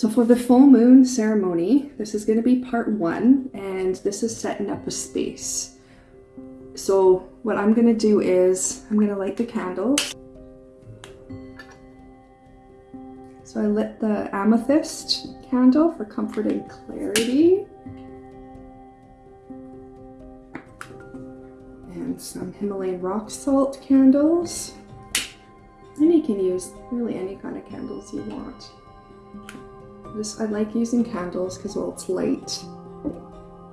So for the full moon ceremony, this is going to be part one, and this is setting up a space. So what I'm going to do is I'm going to light the candles. So I lit the amethyst candle for comfort and clarity. And some Himalayan rock salt candles. And you can use really any kind of candles you want. I like using candles because well it's light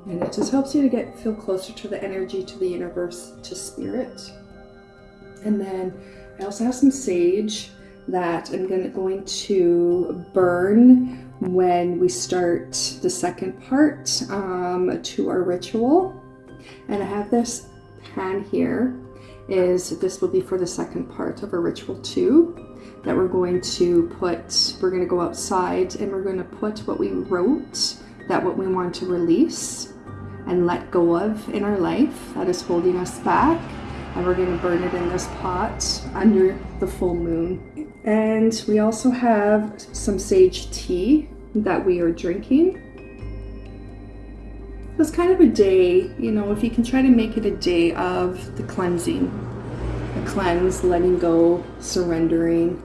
and it just helps you to get feel closer to the energy, to the universe, to spirit. And then I also have some sage that I'm gonna, going to burn when we start the second part um, to our ritual. And I have this pan here is this will be for the second part of our ritual two that we're going to put, we're going to go outside and we're going to put what we wrote, that what we want to release and let go of in our life that is holding us back. And we're going to burn it in this pot under the full moon. And we also have some sage tea that we are drinking. It's kind of a day, you know, if you can try to make it a day of the cleansing, a cleanse, letting go, surrendering,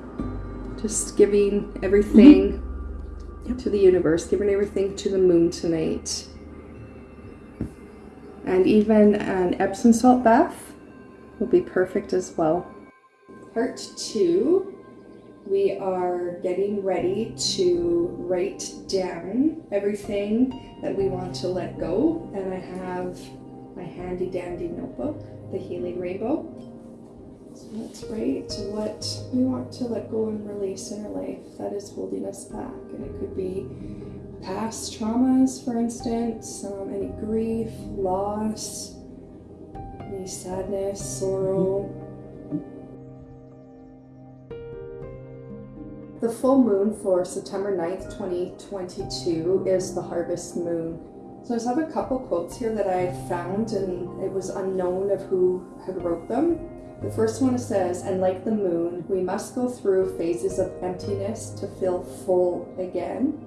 just giving everything mm -hmm. yep. to the universe, giving everything to the moon tonight. And even an Epsom salt bath will be perfect as well. Part two, we are getting ready to write down everything that we want to let go. And I have my handy dandy notebook, the Healing Rainbow. So let's write what we want to let go and release in our life that is holding us back. And it could be past traumas, for instance, um, any grief, loss, any sadness, sorrow. The full moon for September 9th, 2022 is the harvest moon. So I just have a couple quotes here that I found and it was unknown of who had wrote them. The first one says, and like the moon, we must go through phases of emptiness to feel full again.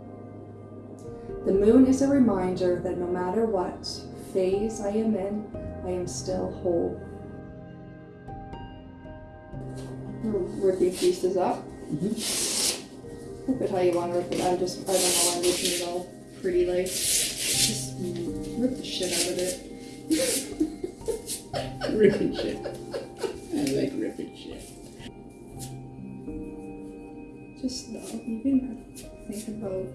The moon is a reminder that no matter what phase I am in, I am still whole. Rip these pieces up. Mm -hmm. How you want to rip it. I'm just, I don't know, why I'm making it all pretty like. Just rip the shit out of it. Ripping shit. I like ripping shit. Just you can think about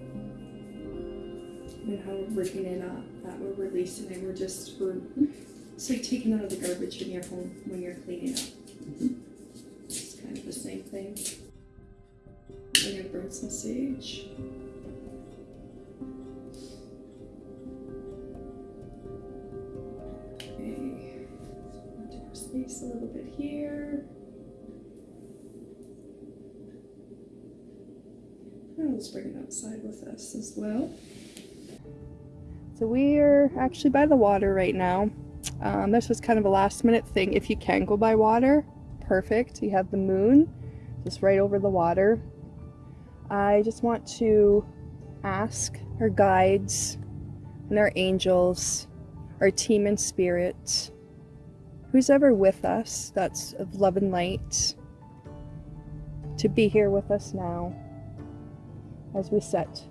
and how we're ripping it up, that we're releasing it, we're just, we're, it's like taking out of the garbage in your home when you're cleaning up. I'm gonna burn some sage. space a little bit here. And let's bring it outside with us as well. So we are actually by the water right now. Um, this was kind of a last minute thing. If you can go by water, perfect. You have the moon just right over the water. I just want to ask our guides and our angels, our team in spirit, who's ever with us that's of love and light to be here with us now as we set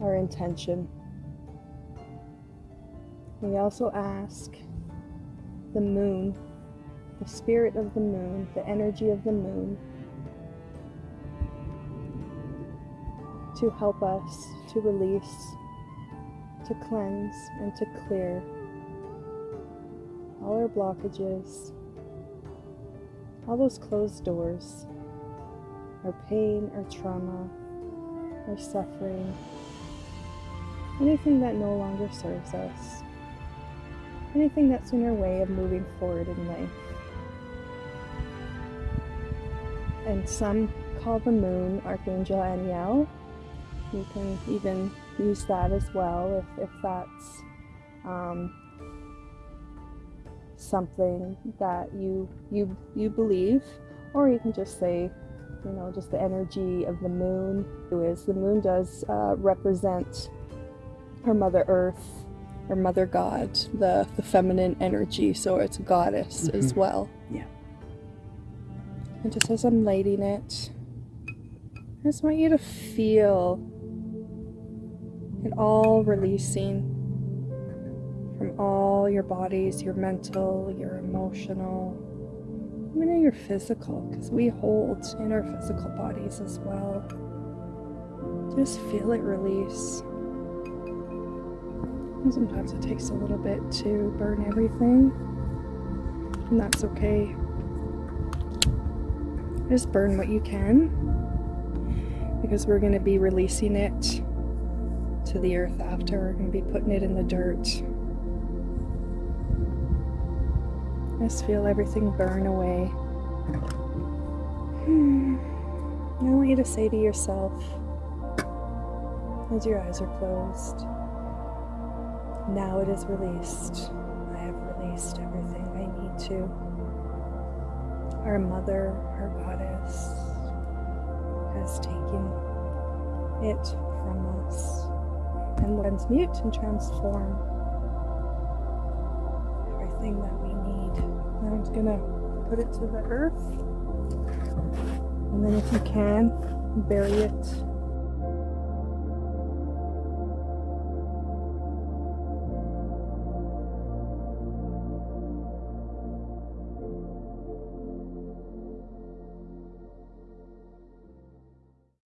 our intention. We also ask the moon, the spirit of the moon, the energy of the moon, to help us to release, to cleanse, and to clear all our blockages, all those closed doors, our pain, our trauma, our suffering, anything that no longer serves us, anything that's in our way of moving forward in life. And some call the moon Archangel Aniel. You can even use that as well if, if that's um, something that you you you believe or you can just say you know, just the energy of the moon. Is the moon does uh, represent her Mother Earth, her Mother God, the the feminine energy. So it's a goddess as Mhm. well. Yeah. And just as I'm lighting it, I just want you to feel it all releasing from all your bodies, your mental, your emotional, even your physical, because we hold in our physical bodies as well. Just feel it release. And sometimes it takes a little bit to burn everything, and that's okay. Just burn what you can, because we're going to be releasing it to the earth after. We're going to be putting it in the dirt. Just feel everything burn away. Hmm. I want you to say to yourself, as your eyes are closed, now it is released. I have released everything I need to. Our mother, our goddess, has taken it from us and transmute and transform everything that we need. Now I'm just gonna put it to the earth. And then if you can, bury it